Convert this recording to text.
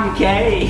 I'm gay.